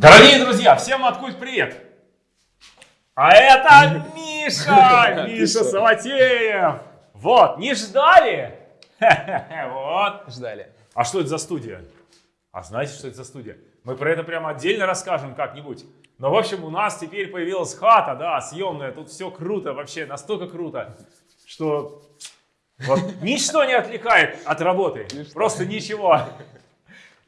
Дорогие друзья, всем откуда привет! А это Миша! Миша Саватеев! Вот, не ждали? Вот. Ждали. А что это за студия? А знаете, что это за студия? Мы про это прямо отдельно расскажем как-нибудь. Но, в общем, у нас теперь появилась хата, да, съемная. Тут все круто вообще, настолько круто, что вот ничто не отвлекает от работы. Просто ничего.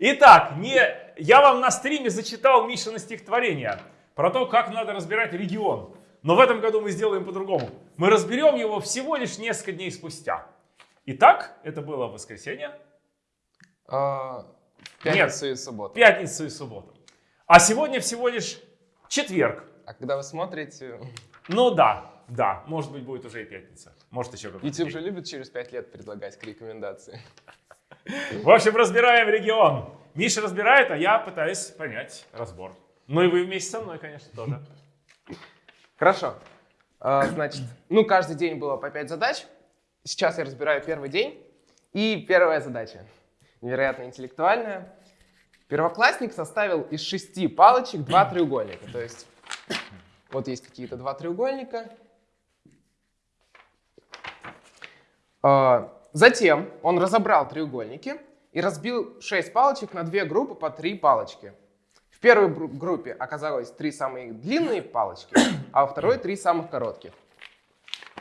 Итак, не, я вам на стриме зачитал Мишина стихотворение про то, как надо разбирать регион. Но в этом году мы сделаем по-другому. Мы разберем его всего лишь несколько дней спустя. Итак, это было воскресенье. А, Пятницу и субботу. Пятницу и субботу. А сегодня всего лишь четверг. А когда вы смотрите... Ну да, да, может быть будет уже и пятница. Может еще какой-то YouTube же любит через 5 лет предлагать рекомендации. В общем, разбираем регион. Миша разбирает, а я пытаюсь понять разбор. Ну и вы вместе со мной, конечно, тоже. Хорошо. А, Значит, ну каждый день было по 5 задач. Сейчас я разбираю первый день. И первая задача, невероятно интеллектуальная. Первоклассник составил из шести палочек два треугольника. То есть вот есть какие-то два треугольника. А, Затем он разобрал треугольники и разбил 6 палочек на две группы по 3 палочки. В первой группе оказалось три самые длинные палочки, а во второй три самых коротких.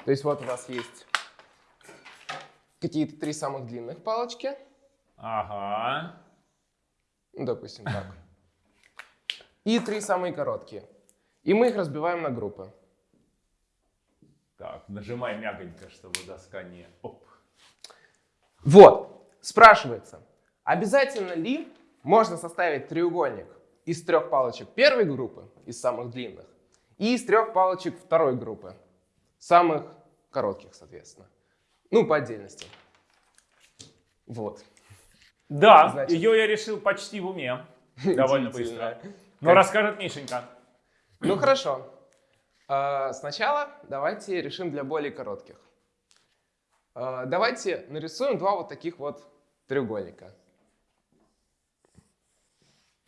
То есть вот у нас есть какие-то три самых длинных палочки, Ага. ну, допустим так, и три самые короткие. И мы их разбиваем на группы. Так, нажимай мягонько, чтобы доска не... Оп. Вот, спрашивается, обязательно ли можно составить треугольник из трех палочек первой группы, из самых длинных, и из трех палочек второй группы, самых коротких, соответственно. Ну, по отдельности. Вот. Да, Значит- ее я решил почти в уме. Довольно быстро. Но расскажет Мишенька. Ну, хорошо. А, Сначала давайте решим для более коротких. А, Давайте нарисуем два вот таких вот треугольника.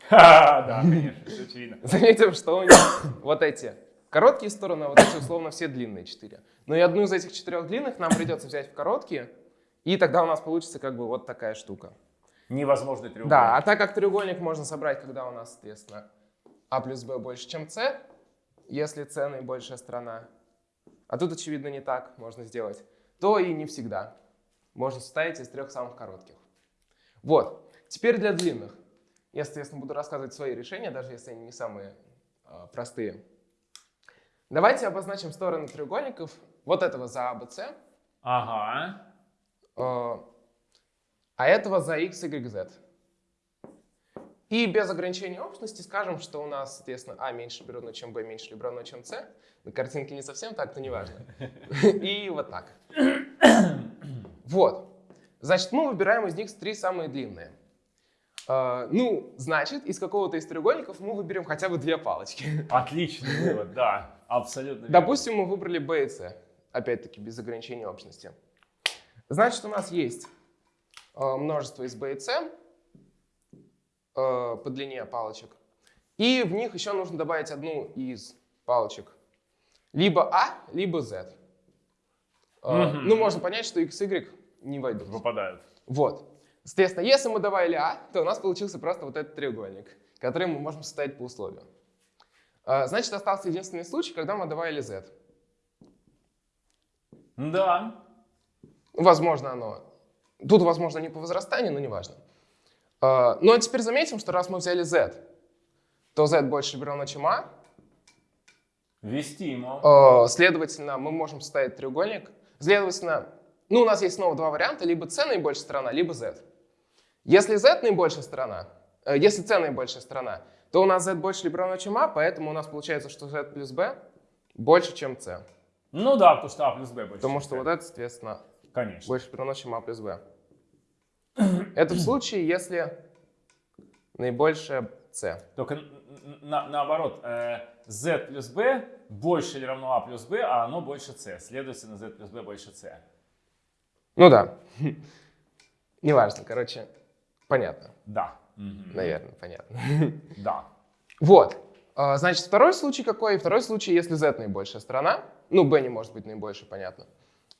Ха, Да, конечно, все очевидно. Заметим, что у них вот эти короткие стороны, а вот эти условно все длинные четыре. Но и одну из этих четырех длинных нам придется взять в короткие, и тогда у нас получится как бы вот такая штука. Невозможный треугольник. Да, а так как треугольник можно собрать, когда у нас, соответственно, а плюс b больше, чем c, если c наибольшая сторона, а тут, очевидно, не так можно сделать, то и не всегда. Можно составить из трех самых коротких. Вот, теперь для длинных. Я, соответственно, буду рассказывать свои решения, даже если они не самые э, простые. Давайте обозначим стороны треугольников вот этого за ABC, Ага. э, а этого за x, y, z. И без ограничения общности скажем, что у нас, соответственно, а меньше равно, чем b меньше либо равно, чем c. На картинке не совсем так, но неважно. И вот так. Вот. Значит, мы выбираем из них три самые длинные. Э, Ну, значит, из какого-то из треугольников мы выберем хотя бы две палочки. Отличный вывод, да. Абсолютно верно. Допустим, мы выбрали B и C. Опять-таки, без ограничения общности. Значит, у нас есть э, множество из B и C э, по длине палочек. И в них еще нужно добавить одну из палочек. Либо А, либо Z. Э, Мгм. Ну, можно понять, что X, Y не войдут. Выпадают. Вот. Соответственно, если мы добавили А, то у нас получился просто вот этот треугольник, который мы можем составить по условию. А, Значит, остался единственный случай, когда мы добавили Z. Да. Возможно, оно... Тут, возможно, не по возрастанию, но неважно. А, а теперь заметим, что раз мы взяли Z, то Z больше равно, чем А. Вестимо. А, Следовательно, мы можем составить треугольник. Следовательно, ну, у нас есть снова два варианта, либо C наибольшая сторона, либо Z. Если Z наибольшая сторона, э, если C наибольшая сторона, то у нас Z больше либо равно, чем А, поэтому у нас получается, что Z плюс B больше, чем C. Ну да, потому что А плюс Б больше. Потому что вот это, соответственно, Конечно. больше либо равно, чем А плюс B. Это в случае, если наибольшая C. Только на- наоборот, э, Z плюс B больше или равно А плюс B, а оно больше C. Следовательно, Z плюс B больше C. Ну да. Неважно, короче, понятно. Да. Наверное, понятно. Да. Вот. А, Значит, второй случай какой? Второй случай, если z наибольшая сторона. Ну, b не может быть наибольшей, понятно.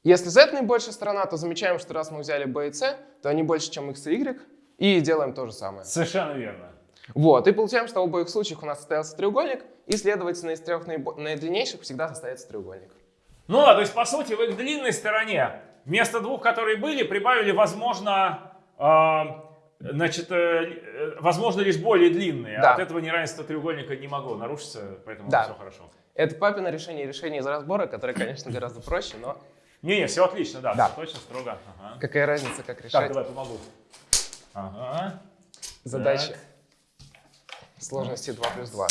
Если z наибольшая сторона, то замечаем, что раз мы взяли b и c, то они больше, чем x и y, и делаем то же самое. Совершенно верно. Вот, и получаем, что в обоих случаях у нас состоялся треугольник, и, следовательно, из трех наибо- наидлиннейших всегда состоится треугольник. Ну да, то есть по сути в их длинной стороне вместо двух, которые были, прибавили, возможно, а, значит, э, э, возможно лишь более длинные. Да. От этого неравенство треугольника не могло нарушиться, поэтому Да. все хорошо. Это папино решение решения из разбора, которое, конечно, гораздо проще, но Не-не, все отлично, да, Да. всё точно, строго. Ага. какая разница, как Так, решать давай помогу. Ага. задачи Так. сложности 2 плюс 2.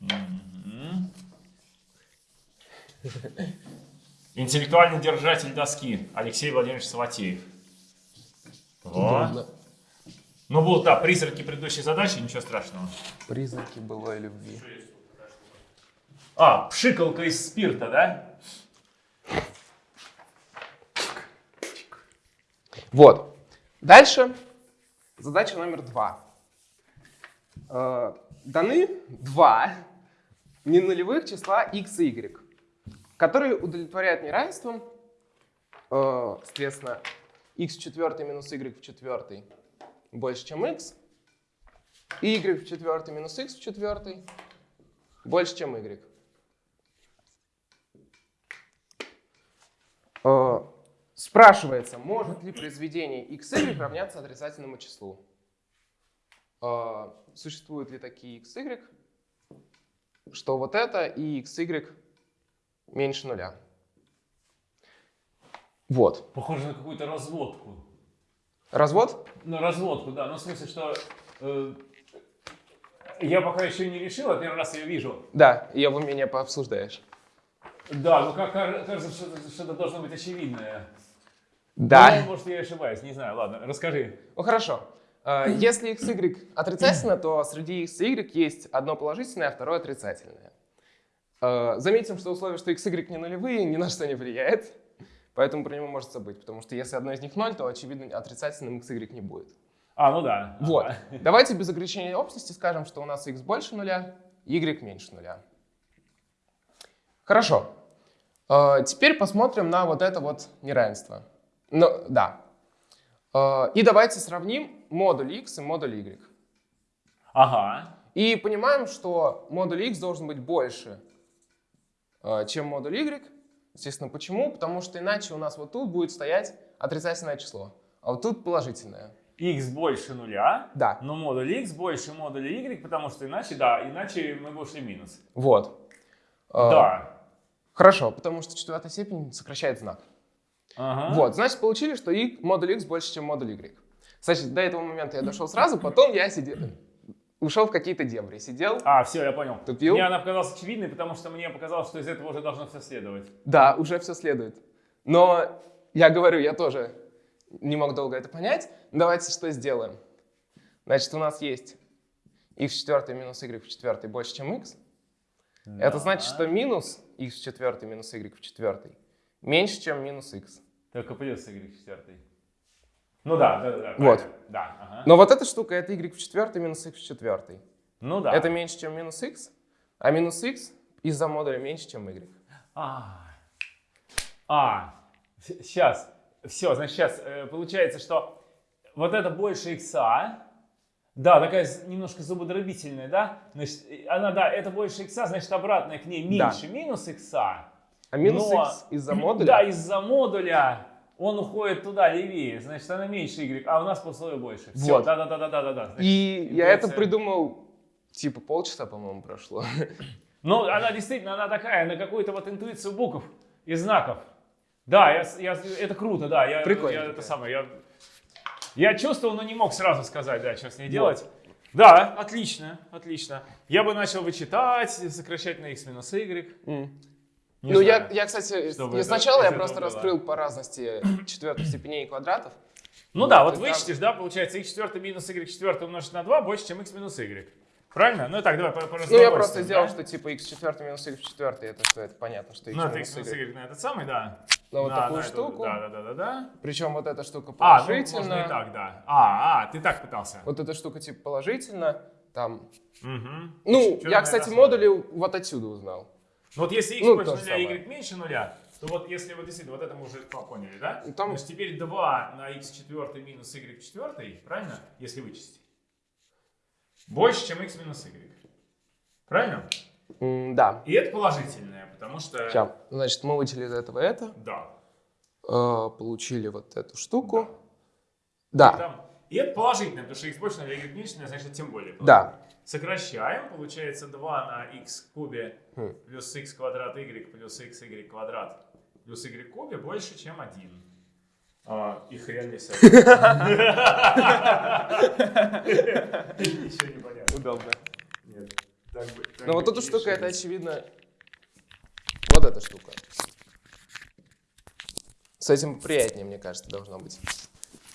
Мгм. Интеллектуальный держатель доски Алексей Владимирович Саватеев. Удобно. Ну, будут, да, призраки предыдущей задачи, ничего страшного. Признаки былой любви. А, пшикалка из спирта, да? Вот. Дальше задача номер два. Э, даны два ненулевых числа x и y, которые удовлетворяют неравенством, э, соответственно, x в четвертой минус y в четвертой больше, чем x, и y в четвертой минус x в четвертой больше, чем y. Э, Спрашивается, может ли произведение xy равняться отрицательному числу? Э, Существуют ли такие xy, что вот это и xy меньше нуля? Вот. Похоже на какую-то разводку. Развод? На разводку, да. Ну, в смысле, что э, я пока еще не решил, а первый раз ее вижу. Да, ее в уме пообсуждаешь. Да, ну как ка- кажется, что-то, что-то должно быть очевидное. Да. Ну, может, я ошибаюсь, не знаю. Ладно, расскажи. Ну хорошо. Э, Если xy отрицательно, то среди x и y есть одно положительное, а второе отрицательное. Э, Заметим, что условие, что x y не нулевые, ни на что не влияет. Поэтому про него может забыть, потому что если одно из них ноль, то, очевидно, отрицательным x y не будет. А, ну да. Вот. Ага. Давайте без ограничения общности скажем, что у нас x больше нуля, y меньше нуля. Хорошо. Э, Теперь посмотрим на вот это вот неравенство. Ну, да. Э, И давайте сравним модуль x и модуль y. Ага. И понимаем, что модуль x должен быть больше, чем модуль y. Естественно, почему? Потому что иначе у нас вот тут будет стоять отрицательное число, а вот тут положительное. x больше нуля, Да, но модуль x больше модуля y, потому что иначе, да, иначе мы бы ушли в минус. вот. Э, Да. Хорошо, потому что четвертая степень сокращает знак. Ага. Вот, значит, получили, что и модуль x больше, чем модуль y. Кстати, до этого момента я дошел сразу, потом я сидел, ушел в какие-то дебри, сидел. А, все, я понял. Тупил? Мне она показалась очевидной, потому что мне показалось, что из этого уже должно все следовать. Да, уже все следует. Но я говорю, я тоже не мог долго это понять. Давайте что сделаем. Значит, у нас есть x в четвертой минус y в четвертой больше, чем x. Это значит, что минус x в четвертой минус y в четвертой меньше, чем минус x. Только плюс y в четвертой. Ну да, да, да. да, Вот. Да, ага. Но вот эта штука, это y в четвертой минус x в четвертой. Ну да. Это меньше, чем минус x, а минус x из-за модуля меньше, чем y. А, а, сейчас, все, значит, сейчас получается, что вот это больше икса, да, такая немножко зубодробительная, да, значит, э, она, да, это больше икса, значит, обратная к ней Да. меньше минус икса. А минус Но- x из-за модуля... Да, из-за модуля он уходит туда левее, значит, она меньше y, а у нас по условию больше. Все, Вот. да, да, да, да, да, да, да. Значит, И я это интуиция. придумал, типа, полчаса, по-моему, прошло. Ну, она действительно, она такая, на какую-то вот интуицию букв и знаков. Да, я, я, это круто, да. Я, Прикольно Я, такая. это самое, я, я чувствовал, но не мог сразу сказать, да, что с ней делать. Да, отлично, отлично. Я бы начал вычитать, сокращать на x минус y. М. Не ну, я, знаю. я, кстати, Чтобы я это- сначала я просто было. раскрыл по разности четвертых степеней квадратов. Ну да, вот и там- вычтешь, да, получается x четвертое минус y четвертое умножить на 2 больше, чем x минус y. Правильно? Ну так, давай по, Ну, я просто сделал, да? что типа x четвертый минус y в четвертый, это что, это понятно, что x Ну, это x минус y. на этот самый, да. На вот На- такую на штуку. Да, да, да, да, да. Причем вот эта штука А, ну, положительно. можно и так, да. А, а, ты так пытался. Вот эта штука типа положительно. там... Мгм. Ну, я, кстати, модули вот отсюда узнал. Ну вот если x Ну, больше то нуля, y меньше нуля, то вот если вот действительно, вот это мы уже поняли, да? Ну, там- Значит, теперь 2 на x четвертый минус y четвертый, правильно? Если вычесть. Больше, чем x минус y. Правильно? М, да. И это положительное, потому что... Сейчас. Значит, мы вычли из этого это, Да. э, получили вот эту штуку. И, Да, там- и это положительное, потому что x больше нуля, y меньше нуля, значит, тем более. да. Сокращаем, получается 2 на x кубе Хм. плюс x квадрат y плюс x y квадрат плюс y кубе больше, чем 1. А, и хрен этим. Ничего не понятно. Удобно. Нет. Но бы вот эта не штука, это очевидно... Вот эта штука. С этим приятнее, мне кажется, должно быть.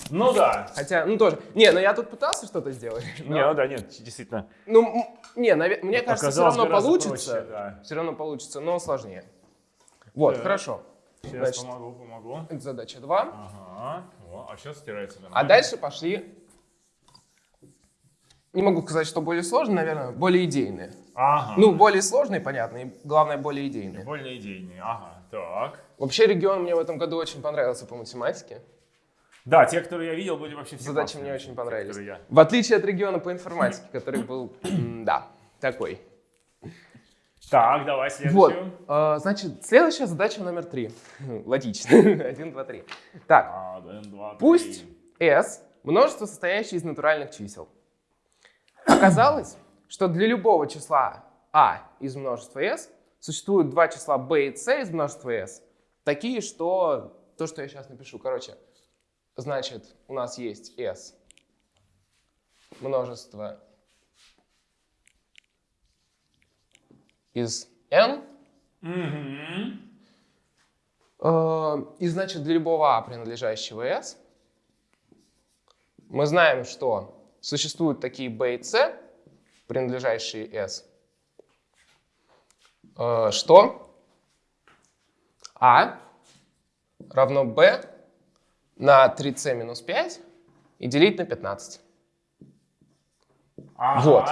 Ну да. Хотя, ну тоже. Не, ну я тут пытался что-то сделать. Не, ну да, нет, действительно. Ну, не, наве- мне кажется, все равно получится. проще, да. Все равно получится, но сложнее. Вот, Так. хорошо. Сейчас Значит. помогу, помогу. Это задача 2. Ага. О, а сейчас стирается А нормально. дальше пошли... Не могу сказать, что более сложные, наверное, более идейные. Ага. Ну, более сложные, понятно, и главное, более идейные. Более идейные. Ага. Так. Вообще, регион мне в этом году очень понравился по математике. Да, те, которые я видел, были вообще все Задачи классные. мне очень понравились. я- В отличие от региона по информатике, который был, да, такой. Так, давай Вот, следующую. э, значит, следующая задача номер три. Логично. Один, два, три. Так, Один, два, три. пусть S – множество, состоящее из натуральных чисел. Оказалось, что для любого числа А из множества S существуют два числа B и C из множества S, такие, что то, что я сейчас напишу, короче, значит, у нас есть S множество из N. Э, И значит, для любого А, принадлежащего S, мы знаем, что существуют такие B и C, принадлежащие S, э, что? А равно B на 3C минус 5 и делить на 15. Ага. Вот.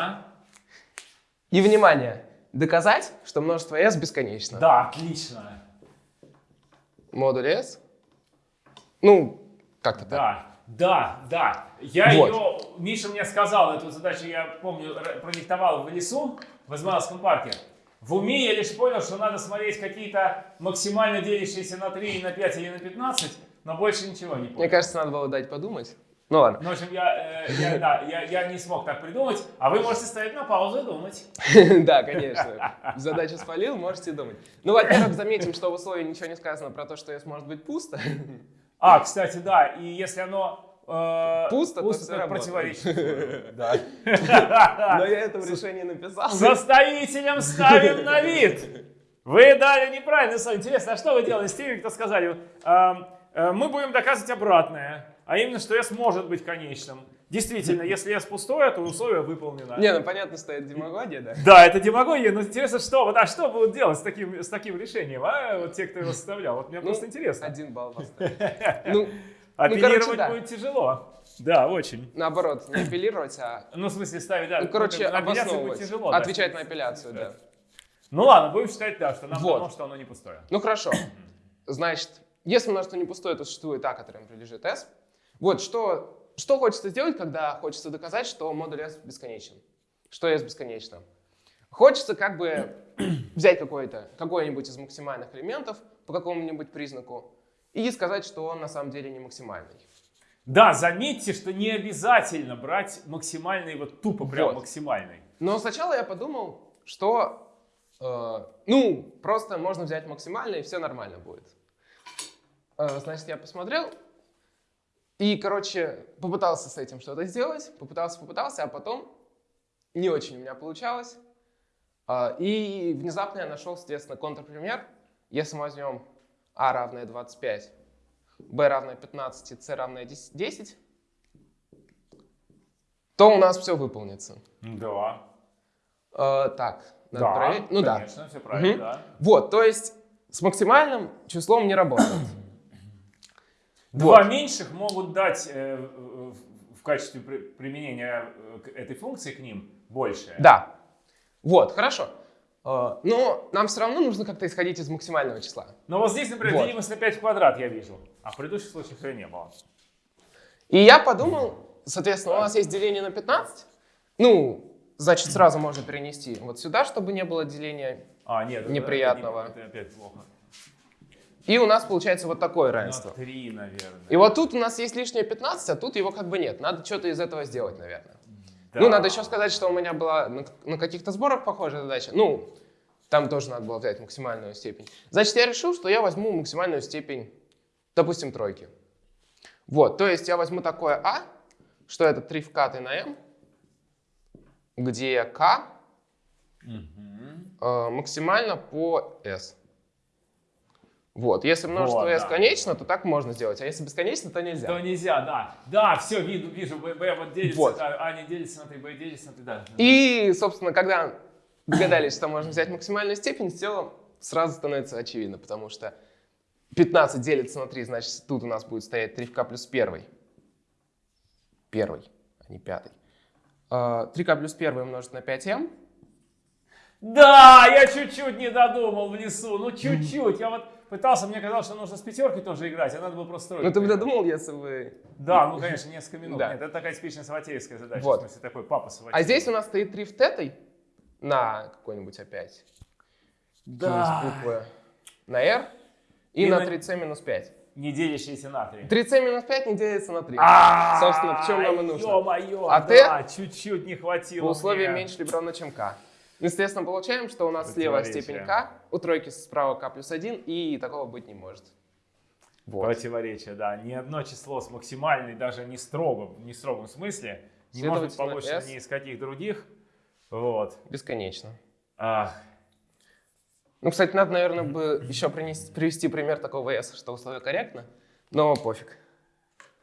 И, внимание, доказать, что множество S бесконечно. Да, отлично. Модуль S. Ну, как-то так. Да, да, да. Я Вот. ее, Миша мне сказал эту задачу, я помню, продиктовал в лесу в Измайловском парке. В уме я лишь понял, что надо смотреть какие-то максимально делящиеся на 3, на 5 или на 15, но больше ничего не понял. Мне кажется, надо было дать подумать. Ну ладно. Ну, в общем, я, э, я, да, я, я не смог так придумать, а вы можете ставить на паузу и думать. Да, конечно. Задачу спалил, можете думать. Ну, во-первых, заметим, что в условии ничего не сказано про то, что S может быть пусто. А, кстати, да, и если оно э, Пусто, то всё то работает. противоречит. Да. Но я это в решении написал. Составителям ставим на вид. Вы дали неправильно, Соня. Интересно, а что вы делали с теми, кто сказали, эм, мы будем доказывать обратное, а именно, что S может быть конечным. Действительно, если S пустое, то условие выполнено. Не, ну понятно, что это демагогия, да? Да, это демагогия, но интересно, что, вот, а что будут делать с таким, с таким решением, а, вот те, кто его составлял? Вот мне Ну, просто интересно. Один балл поставить. Ну, Апеллировать короче, да. будет тяжело. Да, очень. наоборот, не апеллировать, а, Ну, в смысле, ставить, да. ну, короче, апелляцию будет обосновывать. тяжело. да. Отвечать на апелляцию, да. Ну ладно, будем считать, да, что нам Вот. дано, что оно не пустое. Ну хорошо. Значит, если множество не пустое, то существует А, которому прилежит S. Вот, что, что хочется сделать, когда хочется доказать, что модуль S бесконечен? Что S бесконечно? Хочется как бы взять какой-то, какой-нибудь из максимальных элементов по какому-нибудь признаку и сказать, что он на самом деле не максимальный. Да, заметьте, что не обязательно брать максимальный, вот тупо прям Вот. максимальный. Но сначала я подумал, что, э, ну, просто можно взять максимальный, и все нормально будет. Э, значит, я посмотрел и, короче, попытался с этим что-то сделать, попытался, попытался, а потом не очень у меня получалось. Э, и внезапно я нашел, соответственно, контрпример. Если мы возьмем а равное 25, b равное 15 и c равное 10, то у нас все выполнится. Да. Э, так, надо да, проверить. Ну да. конечно, все правильно, Мгм. да. Вот, то есть с максимальным числом не работает. Два Вот. меньших могут дать э, в качестве при- применения э, этой функции к ним Большее. Да. Вот, хорошо. Э, Но нам все равно нужно как-то исходить из максимального числа. Но вот здесь, например, Вот. делимость на 5 в квадрат я вижу. А в предыдущих случаях ее не было. И я подумал, соответственно, у нас есть деление на 15. Ну, значит, сразу можно перенести вот сюда, чтобы не было деления. А, нет. Неприятного. Это, это опять плохо. И у нас получается вот такое равенство. На 3, наверное. И вот тут у нас есть лишнее 15, а тут его как бы нет. Надо что-то из этого сделать, наверное. Да. Ну, надо еще сказать, что у меня была на, на каких-то сборах похожая задача. Ну, там тоже надо было взять максимальную степень. Значит, я решил, что я возьму максимальную степень, допустим, тройки. Вот, то есть я возьму такое А, что это 3 вкаты на m, где k Мгм. э, максимально по s. Вот, если множество Вот, s да. конечно, то так можно сделать, а если бесконечно, то нельзя. То нельзя, да. Да, все, вижу, вижу. Б, Б вот делится, Вот. а, а не делится на 3, Б делится на 3, да. И, собственно, когда догадались, что можно взять максимальную степень, все сразу становится очевидно, потому что 15 делится на 3, значит, тут у нас будет стоять 3 в k плюс 1. Первый, а не пятый. 3k плюс 1 умножить на 5m. Да, я чуть-чуть не додумал в лесу. Ну, чуть-чуть. Я вот пытался, мне казалось, что нужно с пятеркой тоже играть, а надо было просто строить. Ну, ты бы додумал, если бы... Да, ну, конечно, несколько минут. Да. Нет, это такая типичная саватеевская задача. Вот. В смысле, такой папа Саватеев. А здесь у нас стоит 3 в тетой на какой-нибудь опять. Да. буквы на r и, И на на- 3c минус 5. Не делящиеся на 3. 3c минус 5 не делится на 3. А, Собственно, в чем нам и нужно. Ё-моё, А да, чуть-чуть не хватило По условиям мне. меньше либо равно, чем k. Естественно, получаем, что у нас слева степень k, у тройки справа k плюс 1, и такого быть не может. Вот. Противоречие, да. Ни одно число с максимальной, даже не строго, не строгом смысле, не может быть получено ни из каких других. Вот. Бесконечно. Ах, Ну, кстати, надо, наверное, бы еще принести- привести пример такого s, что условие корректно, но пофиг.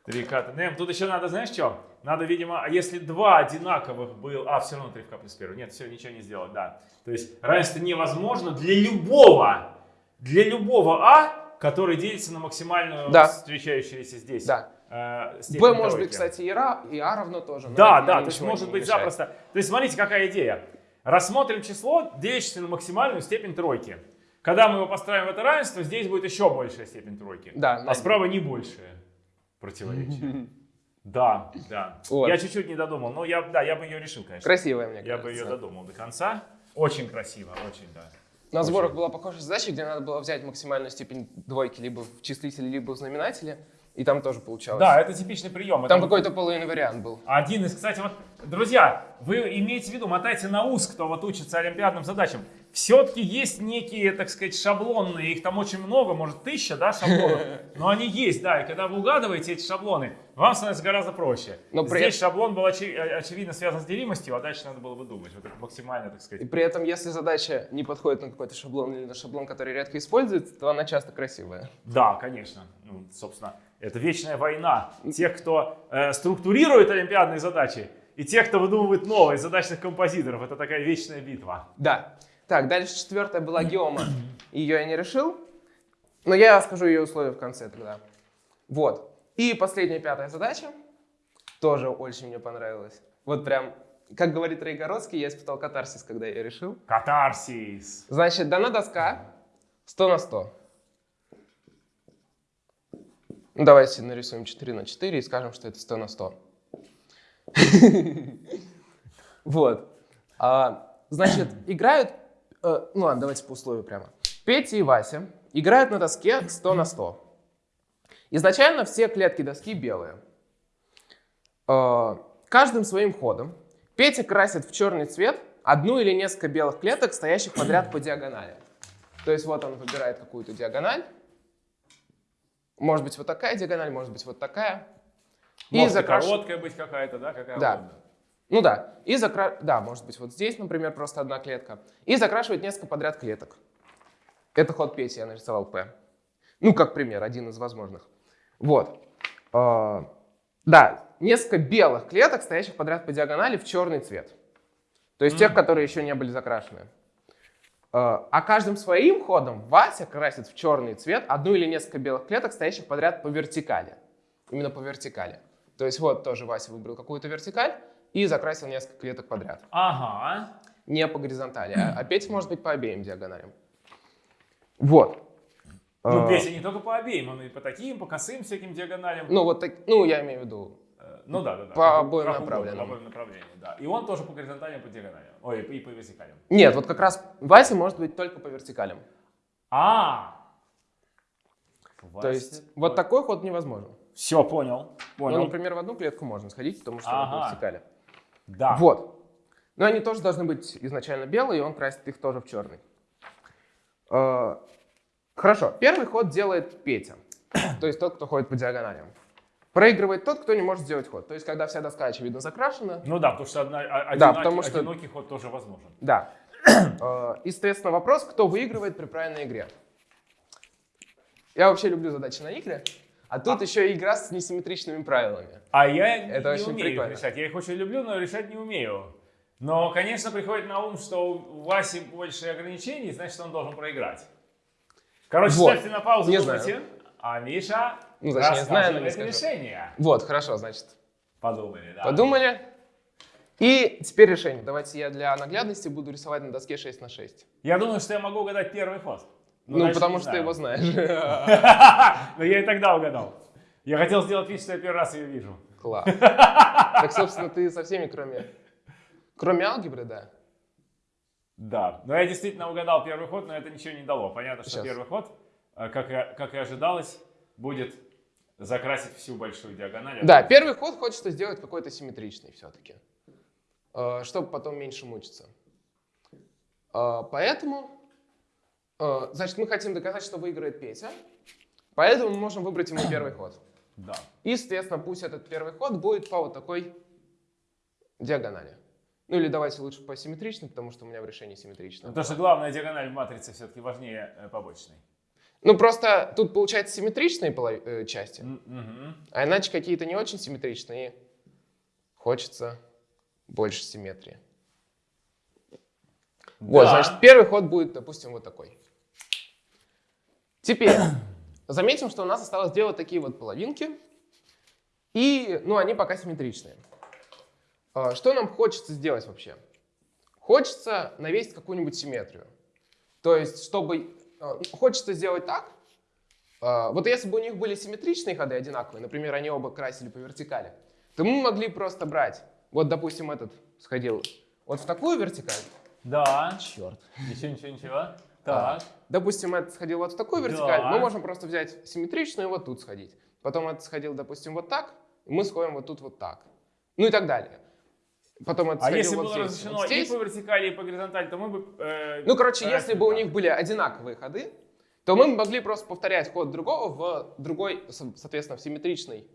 Три к. Нэм, тут еще надо, знаешь что? Надо, видимо, а если два одинаковых был... А, все равно 3 в k плюс 1. Нет, все, ничего не сделать, да. То есть равенство невозможно для любого, для любого а, который делится на максимальную Да. встречающуюся здесь. Да. э, b может быть, кстати, и, ra, и a равно тоже. Да, да, то есть может быть мешает. запросто. То есть смотрите, какая идея. Рассмотрим число, делящееся на максимальную степень тройки. Когда мы его поставим в это равенство, здесь будет еще большая степень тройки. Да, а справа не большее противоречие. Да, да. Вот. Я чуть-чуть не додумал, но я, да, я бы ее решил, конечно. Красивая, мне Я кажется. бы ее додумал до конца. Очень красиво, очень, да. На Очень. сборах была похожая задача, где надо было взять максимальную степень двойки либо в числителе, либо в знаменателе, и там тоже получалось. Да, это типичный прием. Там Это какой-то половинный вариант был. Один из, кстати, вот, друзья, вы имеете в виду, мотайте на ус, кто вот учится олимпиадным задачам. Все-таки есть некие, так сказать, шаблонные, их там очень много, может тысяча, да, шаблонов, но они есть, да, и когда вы угадываете эти шаблоны, вам становится гораздо проще. Но при Здесь шаблон был очи- э, очевидно связан с делимостью, а дальше надо было бы думать, вот это максимально, так И сказать. при этом, если задача не подходит на какой-то шаблон или на шаблон, который редко используется, то она часто красивая. Да, конечно, ну, собственно, это вечная война тех, кто э, структурирует олимпиадные задачи, и тех, кто выдумывает новые задачных композиторов. Это такая вечная битва. Да. Так, дальше четвертая была геома. Ее я не решил, но я скажу ее условия в конце тогда. Вот. И последняя пятая задача тоже очень мне понравилась. Вот прям, как говорит Рейгородский, я испытал катарсис, когда я ее решил. Катарсис. Значит, дана доска 100 на 100. Ну, давайте нарисуем 4 на 4 и скажем, что это 100 на 100. Вот. А, Значит, играют... э, Ну ладно, давайте по условию прямо. Петя и Вася играют на доске 100 на 100. Изначально все клетки доски белые. Э, Каждым своим ходом Петя красит в черный цвет одну или несколько белых клеток, стоящих подряд по диагонали. То есть вот он выбирает какую-то диагональ. Может быть вот такая диагональ, может быть вот такая. И Может, и закраш- короткая быть какая-то, да? Какая Да. угодно. Ну да. И закра... Да, может быть вот здесь, например, просто одна клетка. И закрашивает несколько подряд клеток. Это ход Пети, я нарисовал P. Ну, как пример, один из возможных. Вот. А, Да, несколько белых клеток, стоящих подряд по диагонали в черный цвет. То есть тех, Мгм. которые еще не были закрашены. А а каждым своим ходом Вася красит в черный цвет одну или несколько белых клеток, стоящих подряд по вертикали. Именно по вертикали. То есть вот тоже Вася выбрал какую-то вертикаль, и закрасил несколько клеток подряд. Ага. Не по горизонтали, а, Петя может быть по обеим диагоналям. Вот. Ну, А, Петя не только по обеим, он и по таким, по косым всяким диагоналям. Ну, вот так, ну, я имею в виду. Э, Ну да, да, да. По обоим направленным. По обоим направлениям, да. И он тоже по горизонталям, по диагоналям. Ой, и по вертикалям. Нет, вот как раз Вася может быть только по вертикалям. А. То есть вот такой ход невозможен. Все, понял. Ну, Понял. например, в одну клетку можно сходить, потому что он по вертикали. Да. Вот. Но они тоже должны быть изначально белые, и он красит их тоже в черный. Э, Хорошо. Первый ход делает Петя. То есть тот, кто ходит по диагоналям. Проигрывает тот, кто не может сделать ход. То есть когда вся доска, очевидно, закрашена. Ну да, потому что одна, а- Да, одинокий, потому что- одинокий ход тоже возможен. Да. Э, И, соответственно, вопрос, кто выигрывает при правильной игре. Я вообще люблю задачи на игре. А тут еще и игра с несимметричными правилами. А я Это не очень умею прикольно. решать. Я их очень люблю, но решать не умею. Но, конечно, приходит на ум, что у Васи больше ограничений, значит, он должен проиграть. Короче, Вот. ставьте на паузу, Не думайте. знаю. А Миша Ну, значит, не знаю, но не скажу. решение. Вот, хорошо, значит, Подумали, да. подумали. И теперь решение. Давайте я для наглядности буду рисовать на доске 6 на 6. Я думаю, что я могу угадать первый ход. Но Ну, потому что ты его знаешь. Но я и тогда угадал. Я хотел сделать вид, что я первый раз ее вижу. Класс. Так, собственно, ты со всеми, кроме... Кроме алгебры, да. Да, но я действительно угадал первый ход, но это ничего не дало. Понятно, что Сейчас. первый ход, э, как и, как и ожидалось, будет закрасить всю большую диагональ. Да, первый ход хочется сделать какой-то симметричный все-таки, чтобы потом меньше мучиться. Э, Поэтому, э, значит, мы хотим доказать, что выиграет Петя, поэтому мы можем выбрать ему первый ход. Да. И, соответственно, пусть этот первый ход будет по вот такой диагонали. Ну или давайте лучше по симметричной, потому что у меня в решении симметрично. Потому что главная диагональ в матрице все-таки важнее э, побочной. Ну просто тут получается симметричные поло- э, части, мгм. а иначе какие-то не очень симметричные. Хочется больше симметрии. Вот, Да. значит, первый ход будет, допустим, вот такой. Теперь заметим, что у нас осталось делать такие вот половинки. И, ну, они пока симметричные. А, Что нам хочется сделать вообще? Хочется навесить какую-нибудь симметрию. То есть, чтобы... а, Хочется сделать так. а, Вот если бы у них были симметричные ходы одинаковые, например, они оба красили по вертикали, то мы могли просто брать, вот, допустим, этот сходил вот в такую вертикаль, Да. Черт. Ничего, ничего, ничего. Так. Допустим, этот сходил вот в такую Да. вертикаль, мы можем просто взять симметричную и вот тут сходить. Потом этот сходил, допустим, вот так, и мы сходим вот тут вот так. Ну и так далее. Потом это А если вот было здесь, разрешено вот и здесь. по вертикали, и по горизонтали, то мы бы... э, Ну, короче, красили если бы у так. них были одинаковые ходы, то мы могли просто повторять ход другого в другой, со- соответственно, в симметричной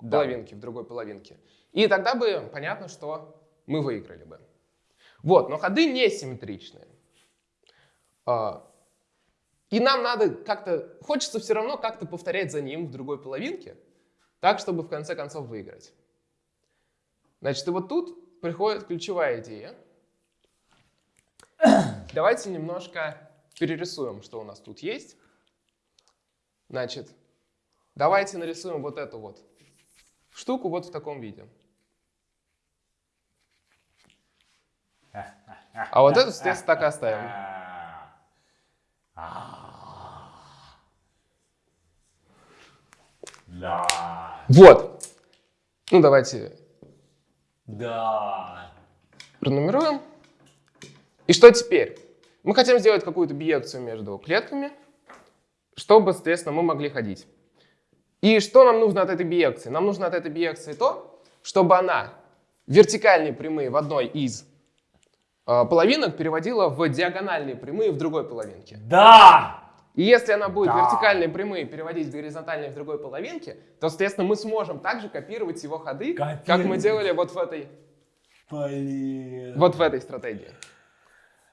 Да. половинке, в другой половинке. И тогда бы понятно, что мы выиграли бы. Вот, но ходы не симметричные. И нам надо как-то, хочется все равно как-то повторять за ним в другой половинке, так, чтобы в конце концов выиграть. Значит, и вот тут приходит ключевая идея. Давайте немножко перерисуем, что у нас тут есть. Значит, давайте нарисуем вот эту вот штуку вот в таком виде. А вот эту, соответственно, так и оставим. Да. Вот. Ну, давайте Да. пронумеруем. И что теперь? Мы хотим сделать какую-то биекцию между клетками, чтобы, соответственно, мы могли ходить. И что нам нужно от этой биекции? Нам нужно от этой биекции то, чтобы она вертикальные прямые в одной из половинок переводила в диагональные прямые в другой половинке. Да. И если она будет Да. вертикальные прямые переводить в горизонтальные в другой половинке, то, соответственно, мы сможем также копировать его ходы, как мы Копировать. делали вот в этой Блин. вот в этой стратегии.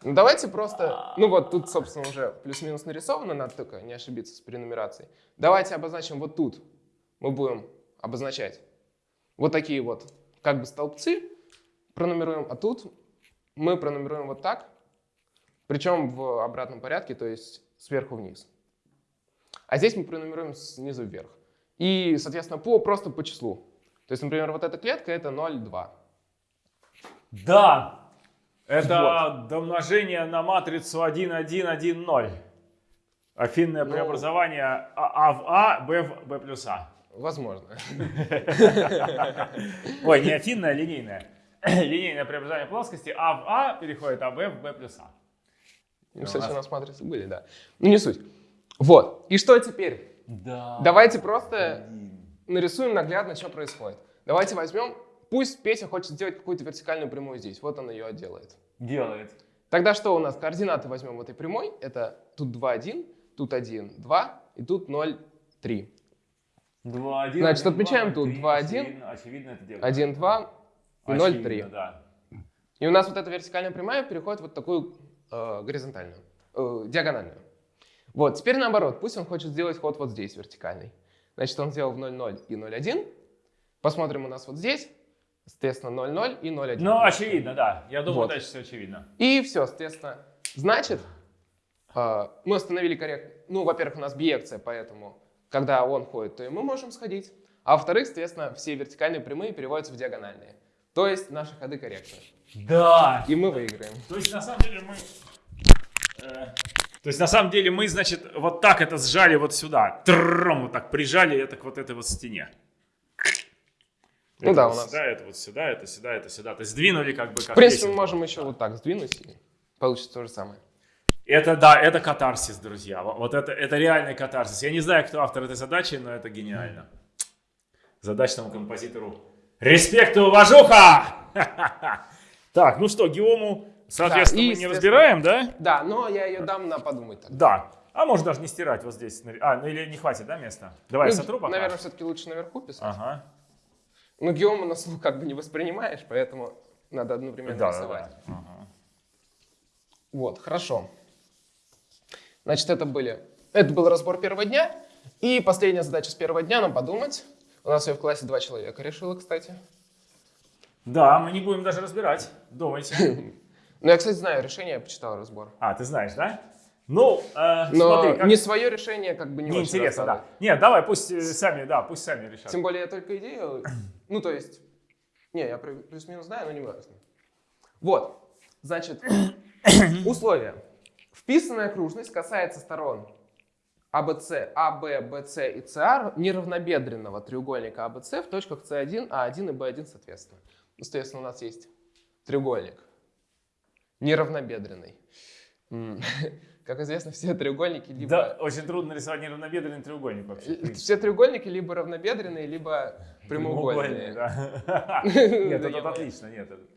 Ну, давайте просто, ну вот тут, собственно, уже плюс-минус нарисовано, надо только не ошибиться с перенумерацией. Давайте обозначим вот тут, мы будем обозначать вот такие вот как бы столбцы, пронумеруем, а тут мы пронумеруем вот так, причем в обратном порядке, то есть сверху вниз. А здесь мы пронумеруем снизу вверх. И, соответственно, по, просто по числу. То есть, например, вот эта клетка — это 0,2. Да, это домножение на матрицу 1, 1, 1, 0. Афинное Ну. преобразование А, а в А, Б в Б плюс А. Возможно. Ой, не афинное, а линейное. Линейное преобразование плоскости А в А переходит АБ в Б плюс А. Ну, кстати, нас- у нас матрицы были, да. Ну, не суть. Вот. И что теперь? Да. Давайте просто нарисуем наглядно, что происходит. Давайте возьмем, пусть Петя хочет сделать какую-то вертикальную прямую здесь. Вот он ее делает. Делает. Тогда что у нас? Координаты возьмем этой прямой. Это тут 2, 1, тут 1, 2 и тут 0, 3. 2, 1. Значит, отмечаем тут 2, 1. Очевидно, очевидно это делает. 1, 2 и 0, Очевидно, 3. Да. И у нас вот эта вертикальная прямая переходит в вот такую э, горизонтальную, э, диагональную. Вот, теперь наоборот, пусть он хочет сделать ход вот здесь вертикальный. Значит, он сделал в 0, 0 и 0, 1. Посмотрим у нас вот здесь, соответственно, 0, 0 и 0, 1. Ну, очевидно, да. Я думаю, Вот. дальше все очевидно. И все, соответственно. Значит, э, мы установили коррект... Ну, во-первых, у нас биекция, поэтому, когда он ходит, то и мы можем сходить. А во-вторых, соответственно, все вертикальные прямые переводятся в диагональные. То есть наши ходы корректны. Да. И мы выиграем. То есть, на самом деле, мы... э, то есть, на самом деле, мы, значит, вот так это сжали вот сюда. Трррром, вот так прижали это к вот этой вот стене. Ну Это да, вот у нас- Сюда, это вот сюда, это сюда, это сюда. То есть, сдвинули как бы как В принципе, мы можем еще вот так сдвинуть, и получится то же самое. Это, да, это катарсис, друзья. Во- Вот это, это реальный катарсис. Я не знаю, кто автор этой задачи, но это гениально. Задачному композитору респект и уважуха! Так, ну что, геому, соответственно, и, мы не разбираем, да? Да, но я ее дам на подумать тогда. Да. А можно даже не стирать вот здесь. А, ну или не хватит, да, места? Давай, Ну, сотру пока. Наверное, все-таки лучше наверху писать. Ага. Ну, геому на слух как бы не воспринимаешь, поэтому надо одновременно Да, да, рисовать. да. Ага. Вот, хорошо. Значит, это были... Это был разбор первого дня. И последняя задача с первого дня нам подумать. У нас ее в классе два человека решило, кстати. Да, мы не будем даже разбирать. Думайте. Ну, я, кстати, знаю решение, я почитал разбор. А, ты знаешь, да? Ну, э, Но смотри, как... не свое решение как бы не, не очень интересно, да. Нет, давай, пусть э, сами, да, пусть сами решат. Тем более я только идею... Ну, то есть... Не, я плю- плюс-минус знаю, но не важно. Вот. Значит, условия. Вписанная окружность касается сторон АБЦ, АБ, БЦ и СР неравнобедренного треугольника АБЦ в точках С1, А1 и Б1 соответственно. Ну, Соответственно, у нас есть треугольник неравнобедренный. Как известно, все треугольники либо... Да, очень трудно рисовать неравнобедренный треугольник вообще. Все треугольники либо равнобедренные, либо прямоугольные. да. Нет, это отлично,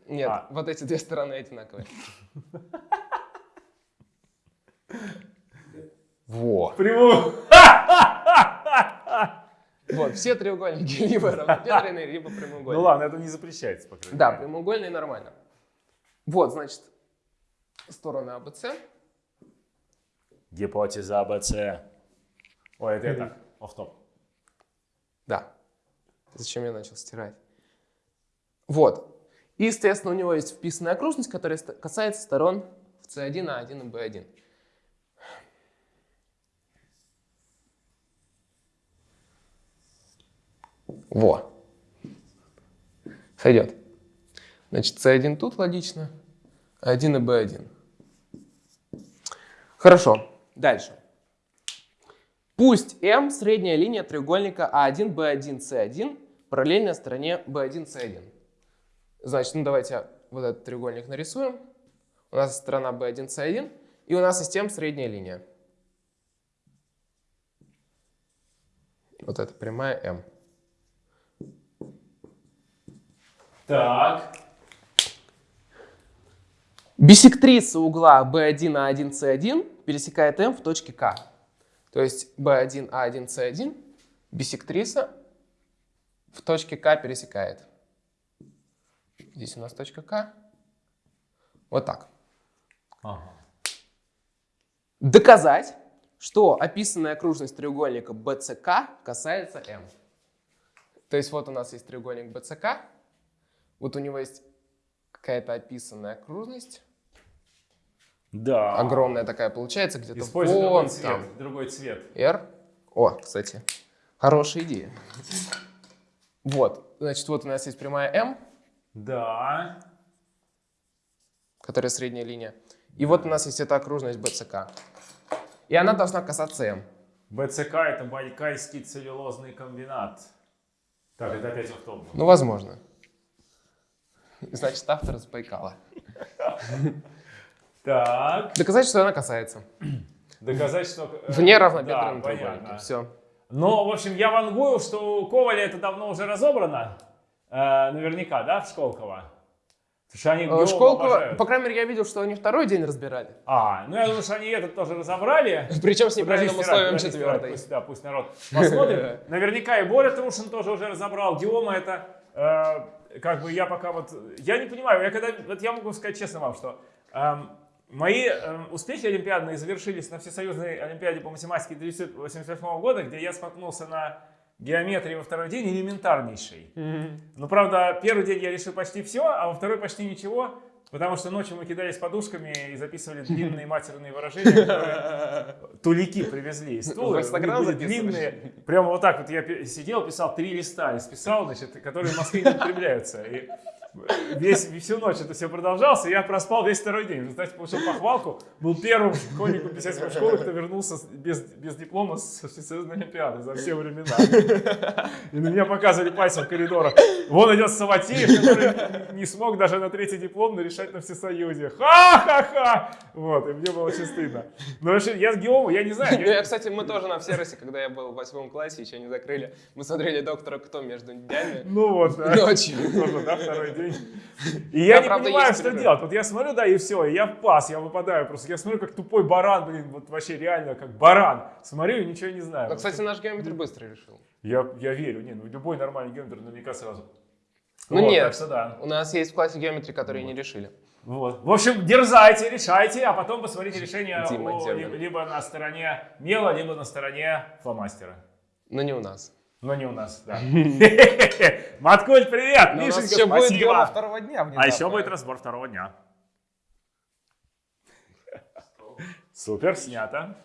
Нет, А. вот эти две стороны одинаковые. Во. Прямо. Вот, все треугольники либо равнобедренные, либо прямоугольные. Ну ладно, это не запрещается, по крайней Да, мере. прямоугольные нормально. Вот, значит, стороны АБЦ. Гипотеза АБЦ. Ой, это я так, офф-топ. Да. Зачем я начал стирать? Вот. И, естественно, у него есть вписанная окружность, которая касается сторон в C1, A1 и B1. Во. Сойдет. Значит, C1 тут логично, A1 и B1. Хорошо. Дальше. Пусть M средняя линия треугольника А А1, B1, C1 параллельна стороне B1, C1. Значит, ну давайте вот этот треугольник нарисуем. У нас сторона B1, C1, и у нас M средняя линия. Вот это прямая M. Так. Бисектриса угла B1, A1, C1 пересекает M в точке К. То есть B1, A1, C1 бисектриса в точке К пересекает. Здесь у нас точка К. Вот так. Ага. Доказать, что описанная окружность треугольника BCK касается M. То есть вот у нас есть треугольник BCK, вот у него есть какая-то описанная окружность, Да. огромная такая получается, где-то вон другой там. цвет. Другой цвет. R. О, кстати, хорошая идея. Вот, значит, вот у нас есть прямая M, Да. которая средняя линия. И вот у нас есть эта окружность БЦК. И она должна касаться М. БЦК это Байкальский целлюлозный комбинат. Так, это опять автобус. Ну, возможно. Значит, автор из Байкала. Так, Доказать, что она касается. доказать, что... э, Вне равнобедренной да, треугольника. понятно. Все. Но, в общем, я вангую, что у Коваля это давно уже разобрано. Э, наверняка, да, в Школково? Потому что они Э, Школково, обожают. по крайней мере, я видел, что они второй день разбирали. А, ну я думаю, что они этот тоже разобрали. Причем с неправильным условием четвертой. Пусть, да, пусть народ посмотрит. Наверняка и Боря Трушин тоже уже разобрал. Геома это, как бы я пока вот, я не понимаю, я когда, вот я могу сказать честно вам, что эм, мои эм, успехи олимпиадные завершились на Всесоюзной Олимпиаде по математике 1988 года, где я споткнулся на геометрии во второй день элементарнейший. Ну, правда, первый день я решил почти все, а во второй почти ничего, потому что ночью мы кидались подушками и записывали длинные матерные выражения, которые тулики привезли из Тулы. Были записываешь? длинные. Прямо вот так вот я сидел, писал три листа и списал, значит, которые в Москве не употребляются. И весь, всю ночь это все продолжалось, и я проспал весь второй день. В результате получил похвалку, был первым школьником 57 школы, кто вернулся без, без диплома с Всесоюзной Олимпиады за все времена. И на меня показывали пальцем в коридорах. Вон идет Саватеев, который не смог даже на третий диплом решать на Всесоюзе. Ха-ха-ха! Вот, и мне было очень стыдно. Но вообще, я с геому, я не знаю. Ну, я- я, кстати, мы тоже на Всеросе, когда я был в восьмом классе, еще не закрыли, мы смотрели «Доктора Кто» между днями. Ну вот, да. Ночью. Тоже, да, второй день. И я Да, не понимаю, что делать. Вот я смотрю, да, и все, и я в пас, я выпадаю просто. Я смотрю, как тупой баран, блин, вот вообще реально как баран. Смотрю и ничего не знаю. Но, Ну, кстати, наш геометр быстро решил. Я, я верю, не, ну любой нормальный геометр наверняка сразу. Ну Вот, нет. Так что да. У нас есть в классе геометрии, которые не решили. Вот. В общем, дерзайте, решайте, а потом посмотрите решение Дима о- Демин. ли- либо на стороне мела, либо на стороне фломастера. Но не у нас. Но не у нас, да. Маткуль, привет! Но Мишенька, еще будет спасибо. геома второго дня внезапно. А еще будет разбор второго дня. Супер, снято.